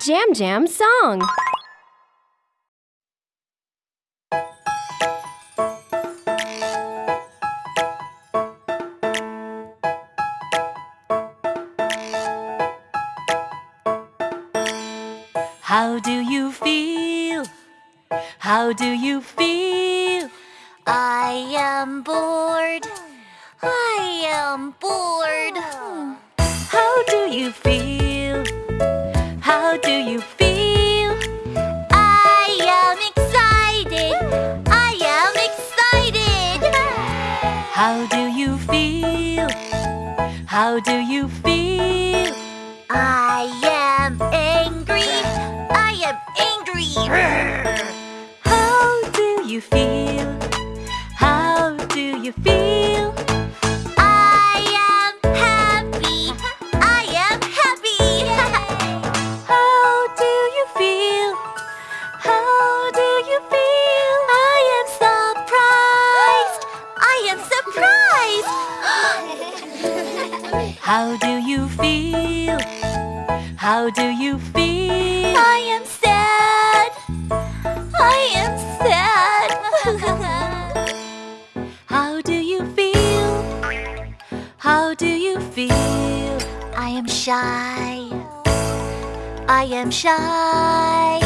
Jam Jam song. How do you feel? How do you feel? I am bored. I am bored. Hmm. How do you feel? How do you feel? How do you feel? Ah, I am How do you feel? How do you feel? I am sad. I am sad. How do you feel? How do you feel? I am shy. I am shy.